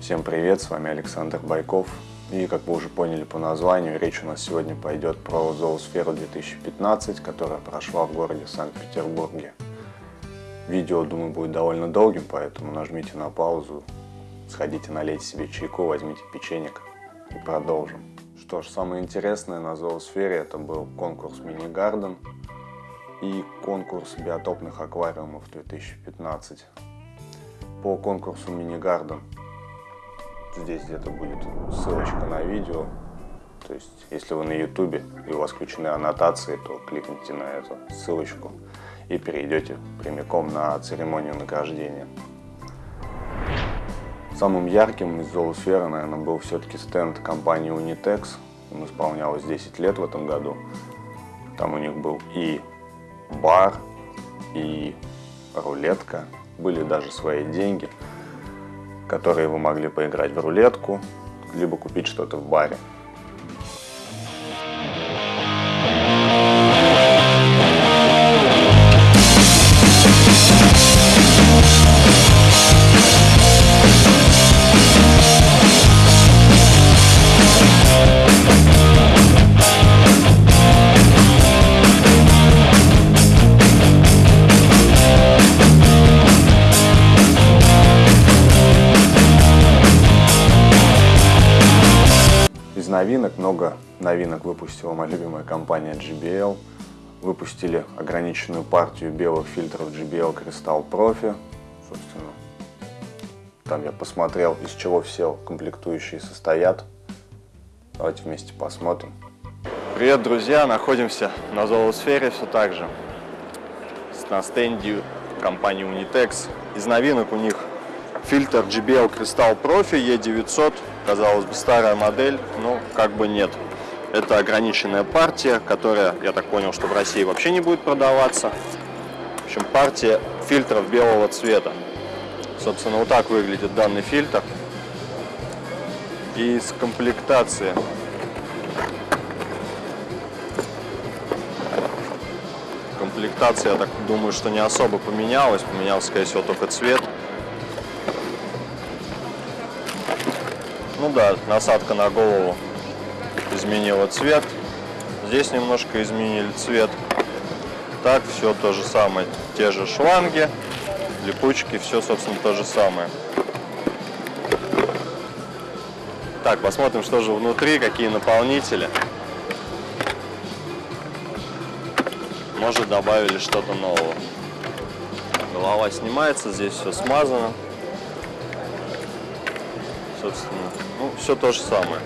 Всем привет, с вами Александр Байков. И, как вы уже поняли по названию, речь у нас сегодня пойдет про Зоосферу 2015, которая прошла в городе Санкт-Петербурге. Видео, думаю, будет довольно долгим, поэтому нажмите на паузу, сходите налейте себе чайку, возьмите печенек и продолжим. Что ж, самое интересное на Зоосфере это был конкурс Мини-Гарден и конкурс биотопных аквариумов 2015. По конкурсу Мини-Гарден Здесь где-то будет ссылочка на видео. То есть, если вы на ютубе и у вас включены аннотации, то кликните на эту ссылочку и перейдете прямиком на церемонию награждения. Самым ярким из зоосферы, наверное, был все-таки стенд компании Unitex. Он исполнялось 10 лет в этом году. Там у них был и бар, и рулетка, были даже свои деньги – которые вы могли поиграть в рулетку, либо купить что-то в баре. Много новинок выпустила моя любимая компания JBL. Выпустили ограниченную партию белых фильтров JBL Crystal Profi. Собственно, там я посмотрел, из чего все комплектующие состоят. Давайте вместе посмотрим. Привет, друзья! Находимся на Золосфере все так же. На стенде компании Unitex. Из новинок у них фильтр JBL Crystal Profi E900 казалось бы, старая модель, но как бы нет. Это ограниченная партия, которая, я так понял, что в России вообще не будет продаваться. В общем, партия фильтров белого цвета. Собственно, вот так выглядит данный фильтр. И из комплектации комплектация, я так думаю, что не особо поменялась. Поменялся, скорее всего, только цвет. Ну да, насадка на голову изменила цвет. Здесь немножко изменили цвет. Так, все то же самое. Те же шланги, липучки, все, собственно, то же самое. Так, посмотрим, что же внутри, какие наполнители. Может, добавили что-то нового. Голова снимается, здесь все смазано. Собственно, ну, все то же самое.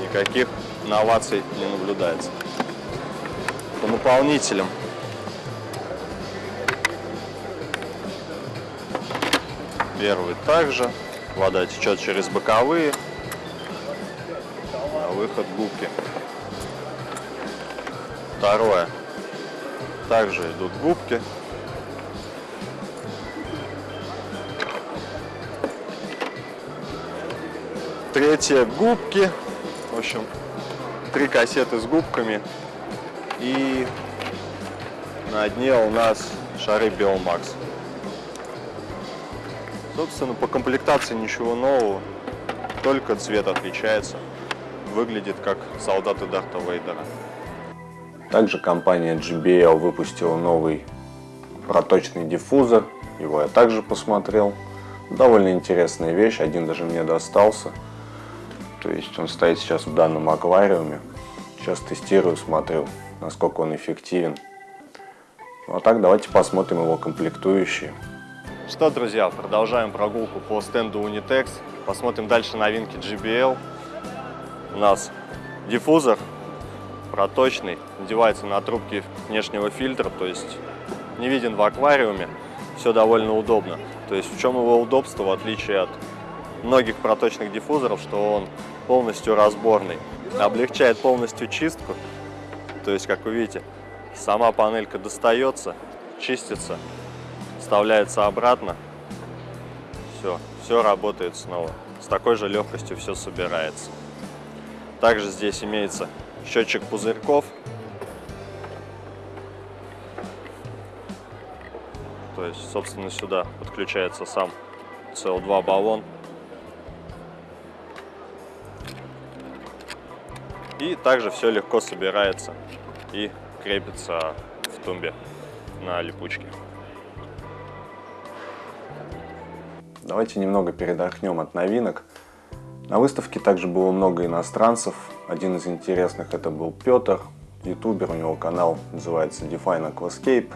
Никаких новаций не наблюдается. По наполнителям. Первый также. Вода течет через боковые. А выход губки. Второе. Также идут губки. Третье губки. В общем, три кассеты с губками. И на дне у нас шары Biomax. Собственно, по комплектации ничего нового, только цвет отличается. Выглядит как солдаты Дарта Вейдера. Также компания JBL выпустила новый проточный диффузор. Его я также посмотрел. Довольно интересная вещь, один даже мне достался. То есть он стоит сейчас в данном аквариуме. Сейчас тестирую, смотрю, насколько он эффективен. Ну а так давайте посмотрим его комплектующие. Что, друзья, продолжаем прогулку по стенду Unitex. Посмотрим дальше новинки GBL. У нас диффузор проточный, надевается на трубки внешнего фильтра, то есть не виден в аквариуме. Все довольно удобно. То есть в чем его удобство, в отличие от многих проточных диффузоров, что он полностью разборный. Облегчает полностью чистку. То есть, как вы видите, сама панелька достается, чистится, вставляется обратно. Все, все работает снова. С такой же легкостью все собирается. Также здесь имеется счетчик пузырьков. То есть, собственно, сюда подключается сам CO2 баллон. И также все легко собирается и крепится в тумбе на липучке. Давайте немного передохнем от новинок. На выставке также было много иностранцев. Один из интересных это был Петр, ютубер, у него канал называется Define Aquascape.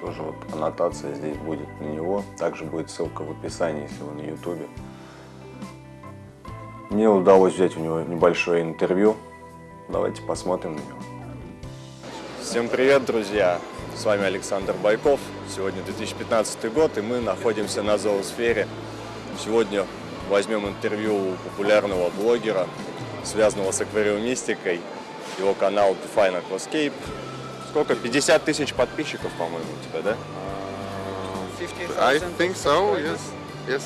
Тоже вот аннотация здесь будет на него. Также будет ссылка в описании, если вы на ютубе. Мне удалось взять у него небольшое интервью. Давайте посмотрим на него. Всем привет, друзья! С вами Александр Байков. Сегодня 2015 год, и мы находимся на зоосфере. Сегодня возьмем интервью у популярного блогера, связанного с аквариумистикой. Его канал Define Aquascape. Сколько? 50 тысяч подписчиков, по-моему, у тебя, да? Uh, I think so, yes. Yes.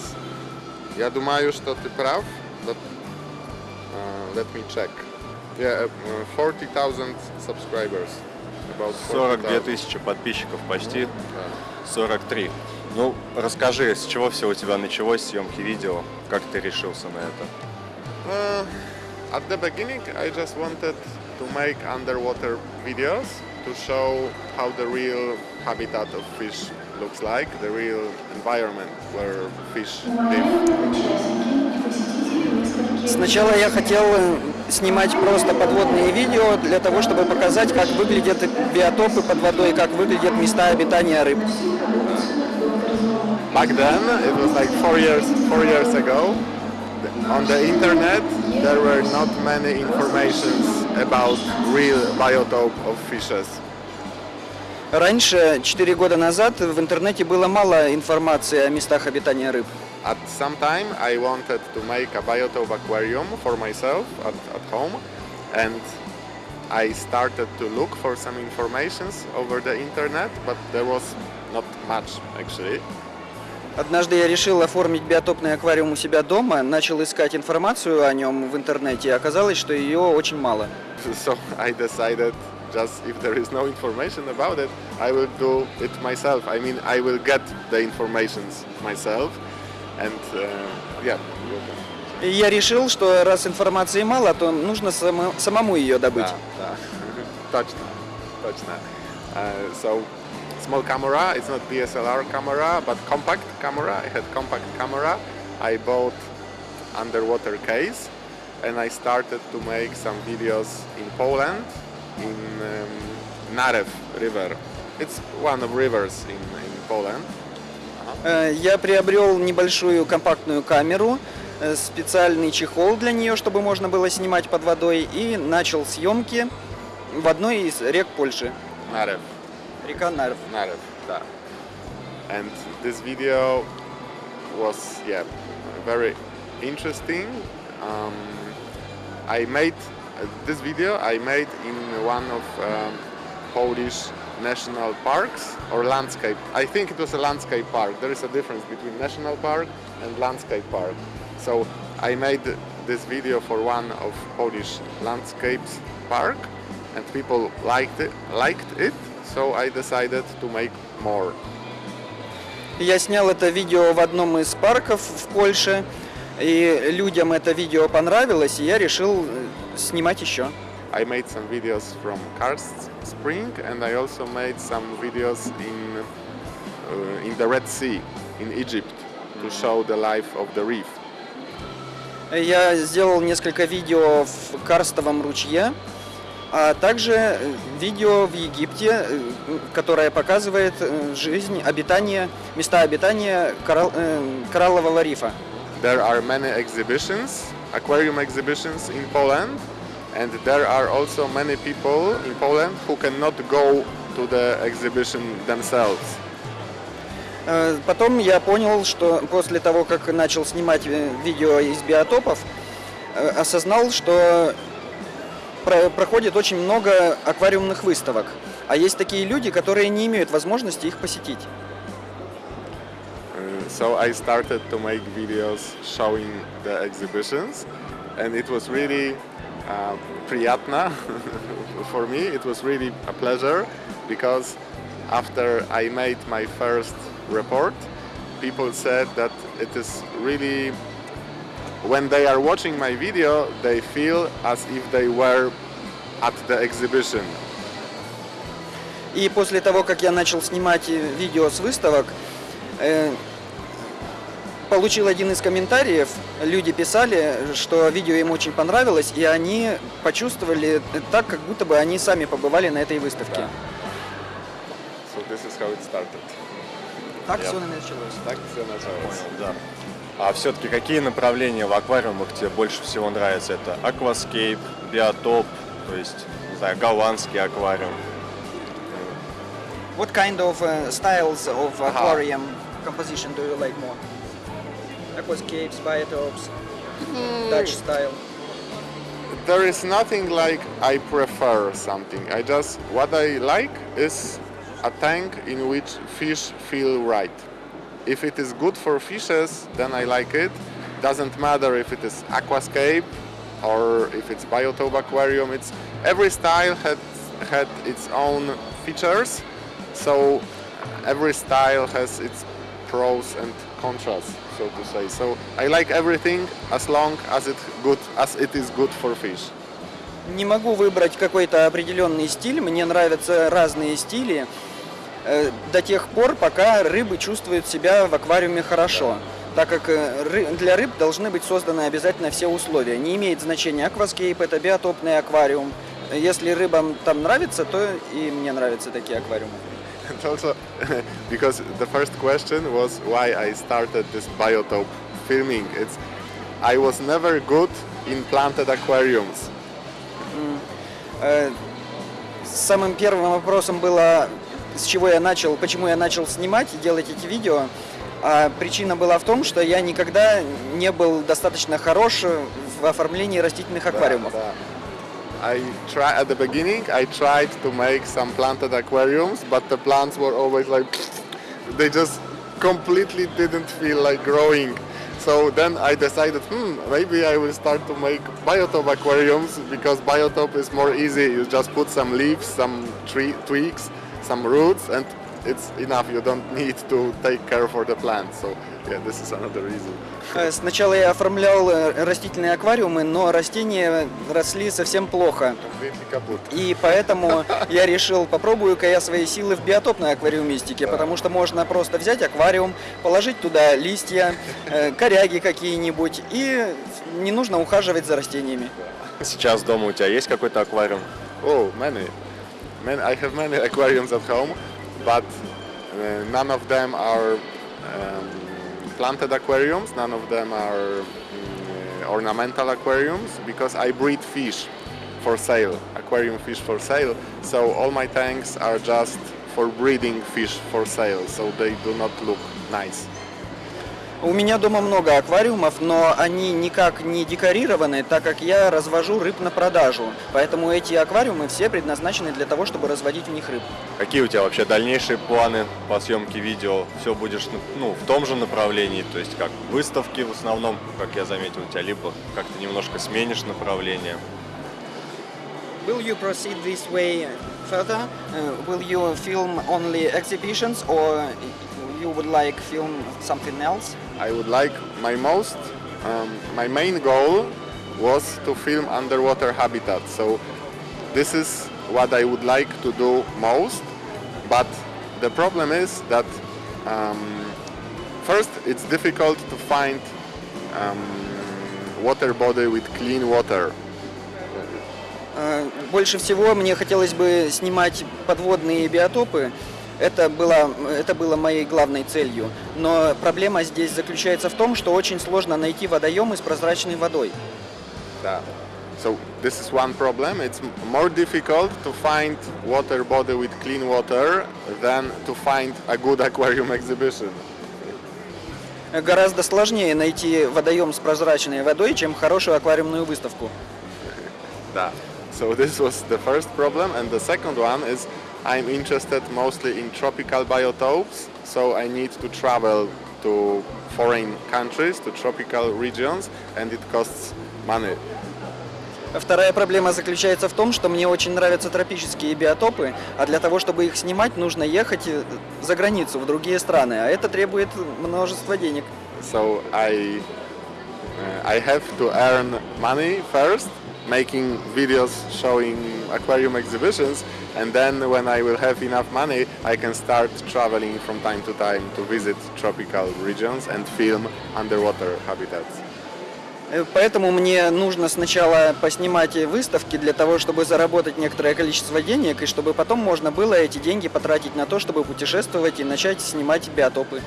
Я думаю, что ты прав. Uh, let me check. Yeah, uh, 40,000 subscribers. About 42 тысячи подписчиков, почти 43. Ну, расскажи, с чего все у тебя началось, съемки видео, как ты решился на это? Uh, at the beginning, I just wanted to make underwater videos to show how the real habitat of fish looks like, the real environment where fish live. Сначала я хотел снимать просто подводные видео для того, чтобы показать, как выглядят биотопы под водой, как выглядят места обитания рыб. Back then, it was like four years, four years ago, on the internet there were not many informations about real biotope of fishes. Раньше, четыре года назад, в интернете было мало информации о местах обитания рыб. At some time I wanted to make a biotope aquarium for myself at, at home and I started to look for some informations over the internet, but there was not much actually. Однажды я решил оформить биотопный аквариум у себя дома, начал искать информацию о нем в интернете, и оказалось, что ее очень мало. So I decided just if there is no information about it, I will do it myself. I mean, I will get the informations myself and uh, yeah. И я решил, что раз информации мало, то нужно само- самому ее добыть. Да, да. точно, точно. Uh, so small camera, it's not DSLR camera, but compact camera. I had compact camera. I bought underwater case and I started to make some videos in Poland, in um, Narew River. It's one of rivers in, in Poland. Э, Я приобрел небольшую компактную камеру, э, специальный чехол для нее, чтобы можно было снимать под водой, и начал съемки в одной из рек Польши, Narew. река Нарв. Narew, да. And this video was, yeah, very interesting. Um, I made uh, this video I made in one of um, Polish national parks or landscape. I think it was a landscape park. There is a difference between national park and landscape park. So I made this video for one of Polish landscapes park, and people liked it. Liked it. So I decided to make more. Я снял это видео в одном из парков в Польше, и людям это видео понравилось, и я решил э, снимать еще. I made some videos from Karst Spring, and I also made some videos in uh, in the Red Sea in Egypt to show the life of the reef. Я сделал несколько видео в Карстовом ручье, а также э, видео в Египте, э, которое показывает э, жизнь, обитание, места обитания коралл- э, кораллового рифа. There are many exhibitions, aquarium exhibitions in Poland, and there are also many people in Poland who cannot go to the exhibition themselves. Э, Потом я понял, что после того, как начал снимать э, видео из биотопов, э, осознал, что про- проходит очень много аквариумных выставок. А есть такие люди, которые не имеют возможности их посетить. Uh, so I started to make videos showing the exhibitions, and it was really uh, приятно for me. It was really a pleasure because after I made my first report, people said that it is really when they are watching my video, they feel as if they were at the exhibition. И после того, как я начал снимать э, видео с выставок, э, получил один из комментариев. Люди писали, что видео им очень понравилось, и они почувствовали так, как будто бы они сами побывали на этой выставке. Да. So this is how it started. Так Я- все началось. Так все началось. Понял, да. А все-таки какие направления в аквариумах тебе больше всего нравятся? Это акваскейп, биотоп, то есть, не знаю, голландский аквариум. What kind of uh, styles of aquarium composition do you like more? Aquascapes, biotopes, hmm. Dutch style. There is nothing like I prefer something. I just what I like is a tank in which fish feel right. If it is good for fishes, then I like it. Doesn't matter if it is aquascape or if it's biotope aquarium. It's every style had had its own features, so every style has its pros and contras, so to say. So I like everything as long as it good as it is good for fish. Не могу выбрать какой-то определенный стиль, мне нравятся разные стили э, до тех пор, пока рыбы чувствуют себя в аквариуме хорошо. Так как э, для рыб должны быть созданы обязательно все условия. Не имеет значения акваскейп, это биотопный аквариум. Если рыбам там нравится, то и мне нравятся такие аквариумы. And also, because the first question was why I started this biotope filming. It's I was never good in planted aquariums. Э, Самым первым вопросом было, с чего я начал, почему я начал снимать и делать эти видео. А причина была в том, что я никогда не был достаточно хорош в оформлении растительных аквариумов. Да, да. I try at the beginning. I tried to make some planted aquariums, but the plants were always like they just completely didn't feel like growing. So then I decided, hmm, maybe I will start to make biotope aquariums because biotope is more easy. You just put some leaves, some tree twigs, some roots, and it's enough. You don't need to take care for the plants. So yeah, this is another reason. Э, Сначала я оформлял э, растительные аквариумы, но растения росли совсем плохо. И поэтому я решил, попробую-ка я свои силы в биотопной аквариумистике, потому что можно просто взять аквариум, положить туда листья, э, коряги какие-нибудь, и не нужно ухаживать за растениями. Сейчас дома у тебя есть какой-то аквариум? Oh, many. Man, I have many aquariums at home, but none of them are um, planted aquariums. None of them are mm, ornamental aquariums because I breed fish for sale, aquarium fish for sale. So all my tanks are just for breeding fish for sale, so they do not look nice. У меня дома много аквариумов, но они никак не декорированы, так как я развожу рыб на продажу. Поэтому эти аквариумы все предназначены для того, чтобы разводить в них рыб. Какие у тебя вообще дальнейшие планы по съемке видео? Все будешь ну, в том же направлении, то есть как выставки в основном, как я заметил у тебя, либо как-то немножко сменишь направление. Will you proceed this way further? Uh, will you film only exhibitions or you would like film something else? I would like my most, um, my main goal was to film underwater habitat. So this is what I would like to do most. But the problem is that um, first it's difficult to find um, water body with clean water. Э, Больше всего мне хотелось бы снимать подводные биотопы. Это было, это было моей главной целью. Но проблема здесь заключается в том, что очень сложно найти водоемы с прозрачной водой. Да. So this is one problem. It's more difficult to find water body with clean water than to find a good aquarium exhibition. Гораздо сложнее найти водоем с прозрачной водой, чем хорошую аквариумную выставку. Да. So this was the first problem, and the second one is I'm interested mostly in tropical biotopes. So I need to travel to foreign countries, to tropical regions, and it costs money. Вторая проблема заключается в том, что мне очень нравятся тропические биотопы, а для того, чтобы их снимать, нужно ехать э, за границу, в другие страны, а это требует множества денег. So I uh, I have to earn money first, making videos showing aquarium exhibitions, and then when I will have enough money, I can start traveling from time to time to visit tropical regions and film underwater habitats. Э, Поэтому мне нужно сначала поснимать выставки для того, чтобы заработать некоторое количество денег, и чтобы потом можно было эти деньги потратить на то, чтобы путешествовать и начать снимать биотопы.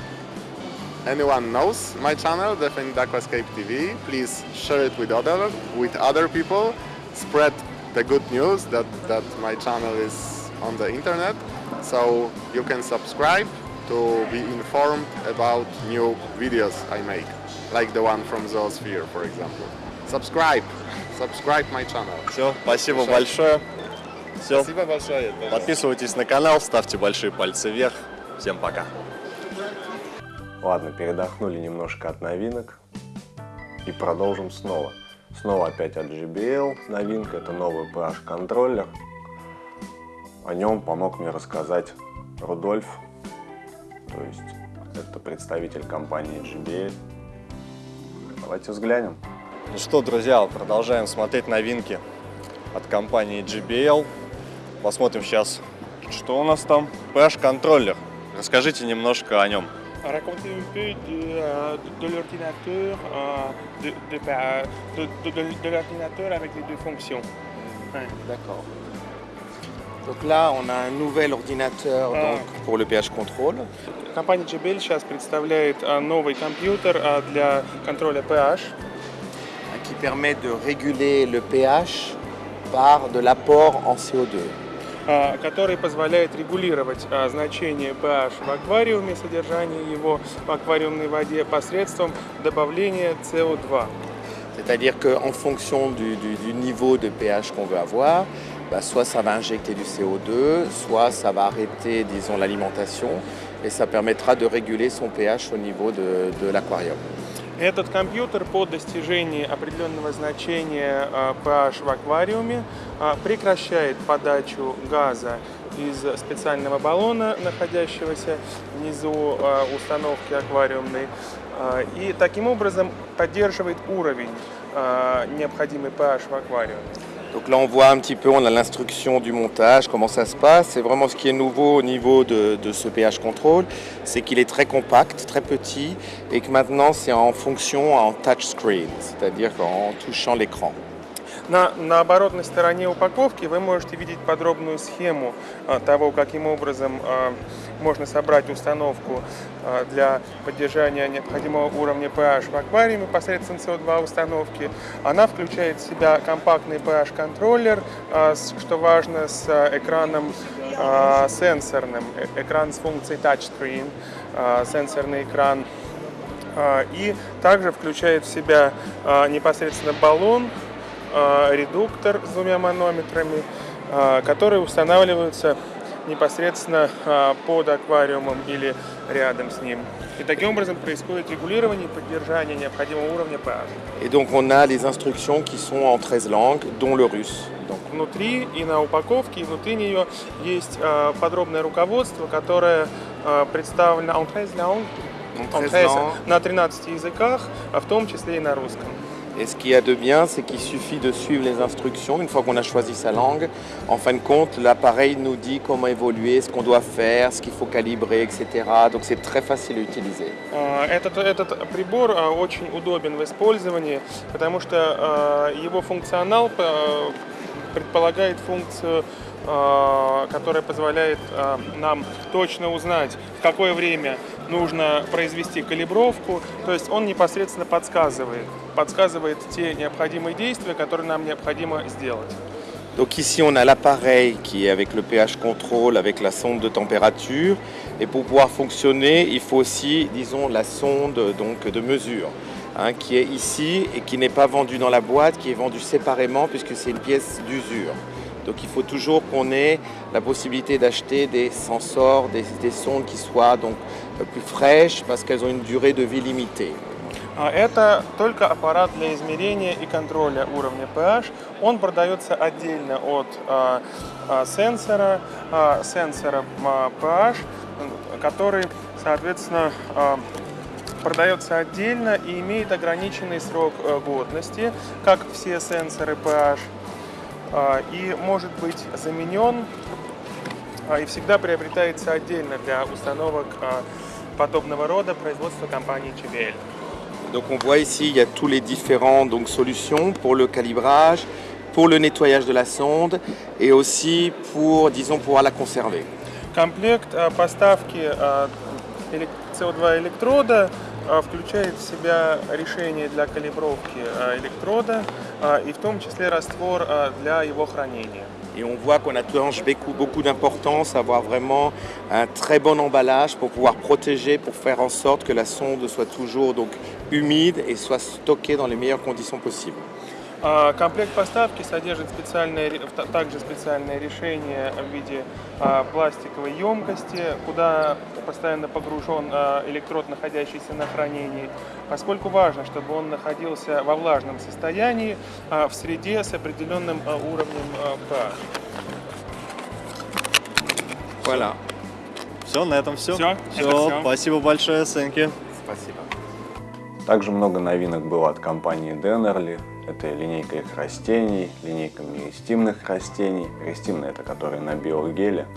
anyone knows my channel, Definite Aquascape TV, please share it with other with other people. Spread the good news that, that my channel is on the internet, so you can subscribe to be informed about new videos I make, like the one from Zoosphere, for example. Subscribe, subscribe my channel. Все, спасибо Хорошо. большое. Все, Спасибо большое. подписывайтесь на канал, ставьте большие пальцы вверх. Всем пока. Ладно, передохнули немножко от новинок и продолжим снова. Снова опять от JBL новинка, это новый PH контроллер. О нем помог мне рассказать Рудольф, то есть это представитель компании JBL. Давайте взглянем. Ну что, друзья, продолжаем смотреть новинки от компании JBL. Посмотрим сейчас, что у нас там. PH контроллер. Расскажите немножко о нем. Racontez un peu de, euh, de l'ordinateur, euh, de, de, bah, de, de- de- de l'ordinateur avec les deux fonctions. Ouais. D'accord. Donc là, on a un nouvel ordinateur Ah. donc, pour le pH contrôle. Компания JBL сейчас представляет а, новый компьютер а, для контроля pH. hein, qui permet de réguler le pH par de l'apport en CO2. а, который позволяет регулировать а, значение pH в аквариуме, содержание его в аквариумной воде посредством добавления CO2. C'est-à-dire qu'en fonction du, du- du niveau de pH qu'on veut avoir, bah, soit ça va injecter du CO2, soit ça va arrêter, disons, l'alimentation, et ça permettra de réguler son pH au niveau de, de l'aquarium. Этот компьютер по достижении определенного значения а, pH в аквариуме а, прекращает подачу газа из специального баллона, находящегося внизу а, установки аквариумной, и таким образом поддерживает уровень необходимый pH в аквариуме. Donc là, on voit un petit peu, on a l'instruction du montage, comment ça se passe. C'est vraiment ce qui est nouveau au niveau de, de ce pH contrôle, c'est qu'il est très compact, très petit, et que maintenant c'est en fonction en touchscreen, c'est-à-dire en touchant l'écran. На, на оборотной стороне упаковки вы можете видеть подробную схему а, того, каким образом а, можно собрать установку а, для поддержания необходимого уровня pH в аквариуме посредством CO2 установки. Она включает в себя компактный pH-контроллер, а, что важно, с а, экраном сенсорным, э- экран с функцией touchscreen, сенсорный экран и также включает в себя непосредственно баллон, редуктор с двумя манометрами, которые устанавливаются непосредственно а, под аквариумом или рядом с ним. Et donc on a les instructions qui sont en 13 langues, dont le russe. Donc, Внутри и на упаковке, и внутри нее есть а, подробное руководство, которое а, представлено en 13 langues, en en 13 13 langues. на 13 языках, в том числе и на русском. Et ce qu'il y a de bien, c'est qu'il suffit de suivre les instructions. Une fois qu'on a choisi sa langue, en fin de compte, l'appareil nous dit comment évoluer, ce qu'on doit faire, ce qu'il faut calibrer, etc. Donc c'est très facile à utiliser. А, Этот, этот прибор а, очень удобен в использовании, потому что а, его функционал а, предполагает функцию, а, которая позволяет а, нам точно узнать, в какое время нужно произвести калибровку. То есть он непосредственно подсказывает, подсказывает те необходимые действия, которые нам необходимо сделать. Donc ici, on a l'appareil qui est avec le pH contrôle, avec la sonde de température. Et pour pouvoir fonctionner, il faut aussi, disons, la sonde donc, de mesure, hein, qui est ici et qui n'est pas vendue dans la boîte, qui est vendue séparément puisque c'est une pièce d'usure. Donc il faut toujours qu'on ait la possibilité d'acheter des sensors, des, des sondes qui soient donc euh, plus fraîches parce qu'elles ont une durée de vie limitée. А Это только аппарат для измерения и контроля уровня pH. Он продается отдельно от а, а, сенсора, а, сенсора а, pH, который, соответственно, а, продается отдельно и имеет ограниченный срок э, годности, как все сенсоры pH, и может быть заменен и всегда приобретается отдельно для установок подобного рода производства компании JBL. Donc on voit ici, il y a tous les différents donc, solutions pour le calibrage, pour le nettoyage de la sonde et aussi pour, disons, pouvoir la conserver. Комплект а, поставки а, элек- CO2 электрода а, включает в себя решение для калибровки а, электрода а, и в том числе раствор а, для его хранения. Et on voit qu'on attache beaucoup, beaucoup d'importance à avoir vraiment un très bon emballage pour pouvoir protéger, pour faire en sorte que la sonde soit toujours humide et soit stockée dans les meilleures conditions possibles. А, Комплект поставки содержит специальное, также специальное решение в виде а, пластиковой емкости, куда постоянно погружен а, электрод, находящийся на хранении, поскольку важно, чтобы он находился во влажном состоянии в среде с определенным уровнем pH. Voilà. Все, на этом все. Это Все, всё. спасибо большое, Сенки. Спасибо. Также много новинок было от компании Dennerly. Это линейка их растений, линейка меристимных растений. Меристимные это которые на биогеле.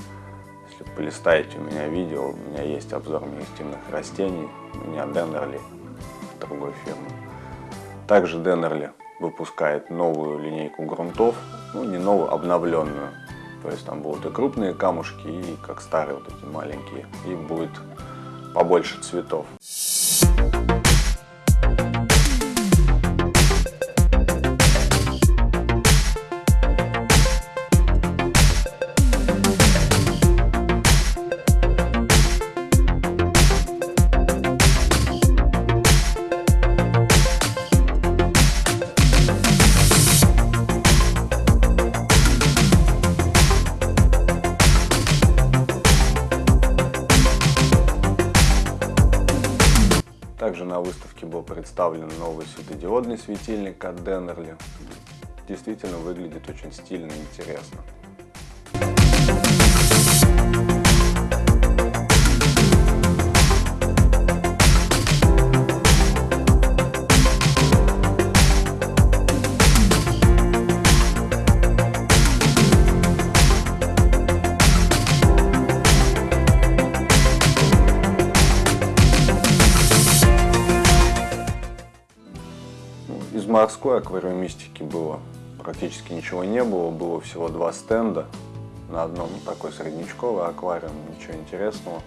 Если полистаете у меня видео, у меня есть обзор меристимных растений. У меня Dennerly другой фирмы. Также Dennerly выпускает новую линейку грунтов. Ну, не новую, обновленную. То есть там будут и крупные камушки, и как старые вот эти маленькие. И будет побольше цветов. Новый светодиодный светильник от Dennerly. Действительно выглядит очень стильно и интересно. Морской аквариумистики было практически ничего не было, было всего два стенда. На одном такой среднячковый аквариум, ничего интересного.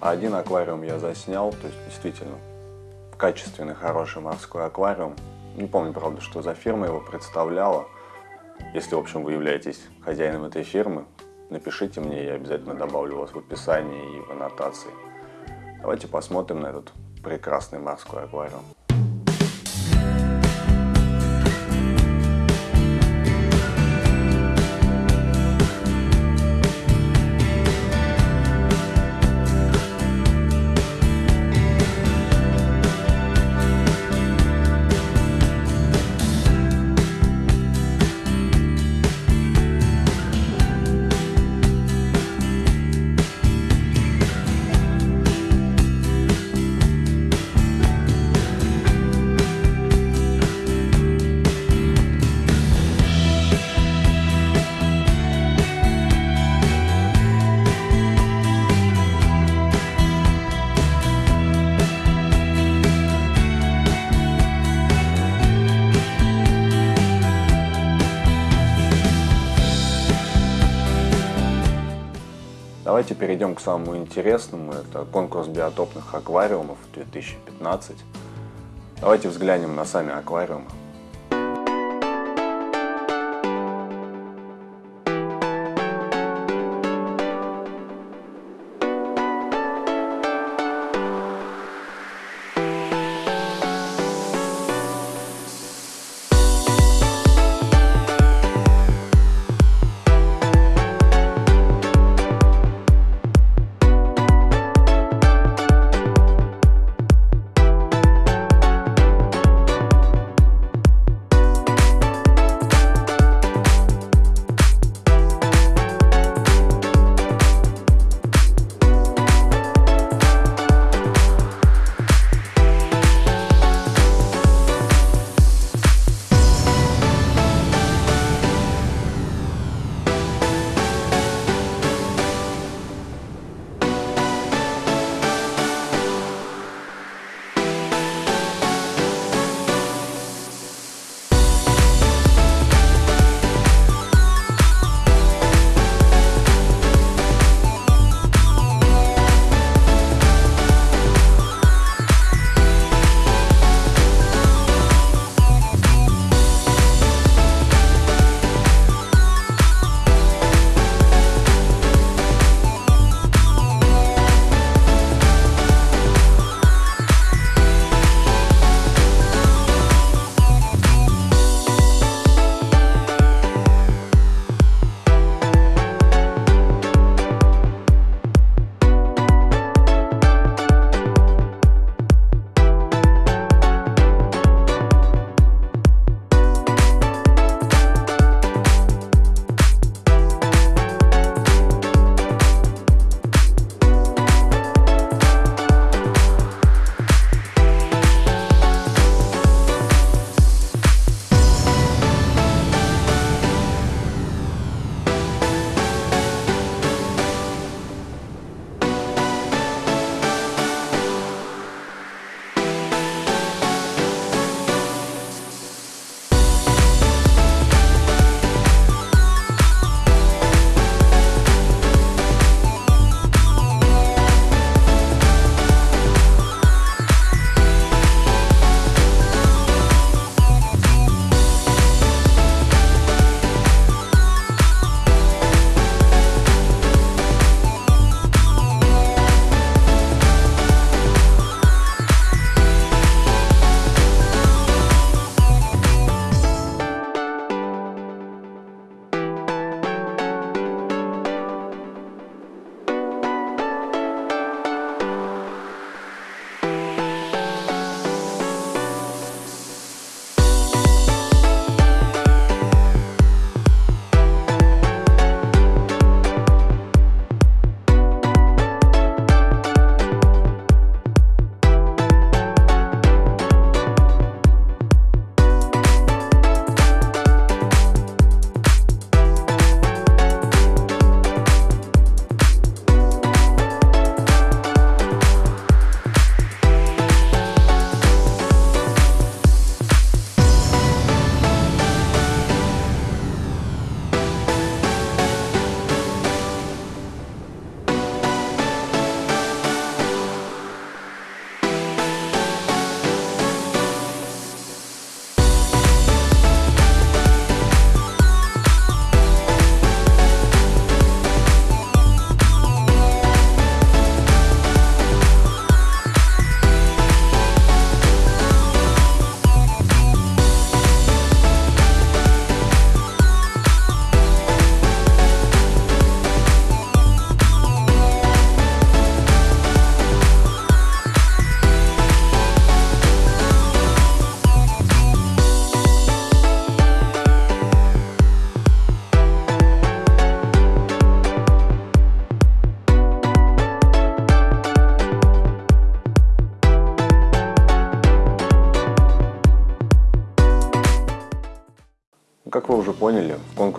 А один аквариум я заснял, то есть действительно качественный, хороший морской аквариум. Не помню, правда, что за фирма его представляла. Если, в общем, вы являетесь хозяином этой фирмы, напишите мне, я обязательно добавлю вас в описании и в аннотации. Давайте посмотрим на этот прекрасный морской аквариум. Перейдем к самому интересному. Это конкурс биотопных аквариумов 2015. Давайте взглянем на сами аквариумы.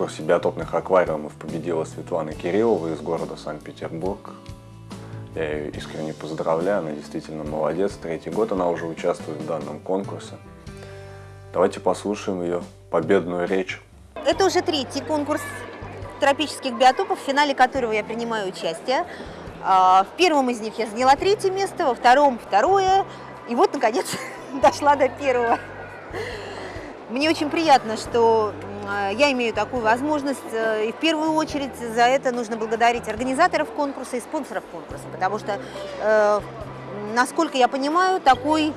Конкурсе биотопных аквариумов победила Светлана Кириллова из города Санкт-Петербург. Я ее искренне поздравляю, она действительно молодец. Третий год она уже участвует в данном конкурсе. Давайте послушаем ее победную речь. Это уже третий конкурс тропических биотопов, в финале которого я принимаю участие. А, В первом из них я заняла третье место, во втором второе, и вот, наконец, дошла до первого. Мне очень приятно, что я имею такую возможность, э, и в первую очередь за это нужно благодарить организаторов конкурса и спонсоров конкурса, потому что, э, насколько я понимаю, такой,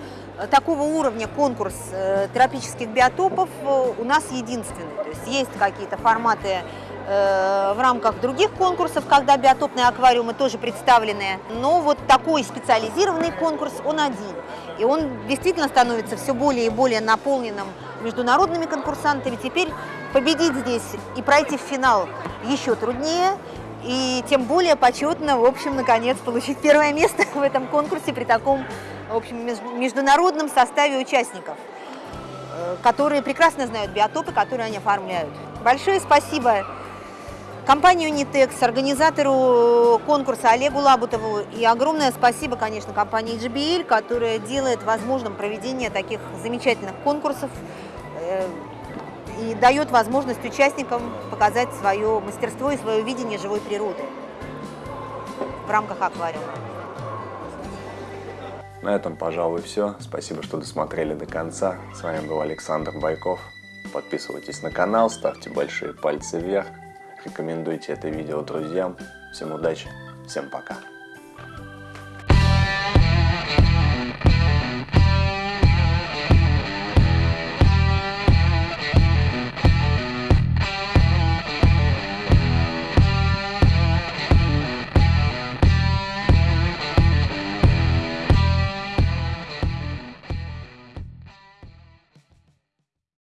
такого уровня конкурс э, тропических биотопов э, у нас единственный. То есть есть какие-то форматы э, в рамках других конкурсов, когда биотопные аквариумы тоже представлены, но вот такой специализированный конкурс, он один. И он действительно становится все более и более наполненным международными конкурсантами. Теперь победить здесь и пройти в финал еще труднее, и тем более почетно, в общем, наконец, получить первое место в этом конкурсе при таком, в общем, меж- международном составе участников, э, которые прекрасно знают биотопы, которые они оформляют. Большое спасибо компании Unitex, организатору конкурса Олегу Лабутову и огромное спасибо, конечно, компании GBL, которая делает возможным проведение таких замечательных конкурсов и дает возможность участникам показать свое мастерство и свое видение живой природы в рамках аквариума. На этом, пожалуй, все. Спасибо, что досмотрели до конца. С вами был Александр Байков. Подписывайтесь на канал, ставьте большие пальцы вверх, рекомендуйте это видео друзьям. Всем удачи, всем пока.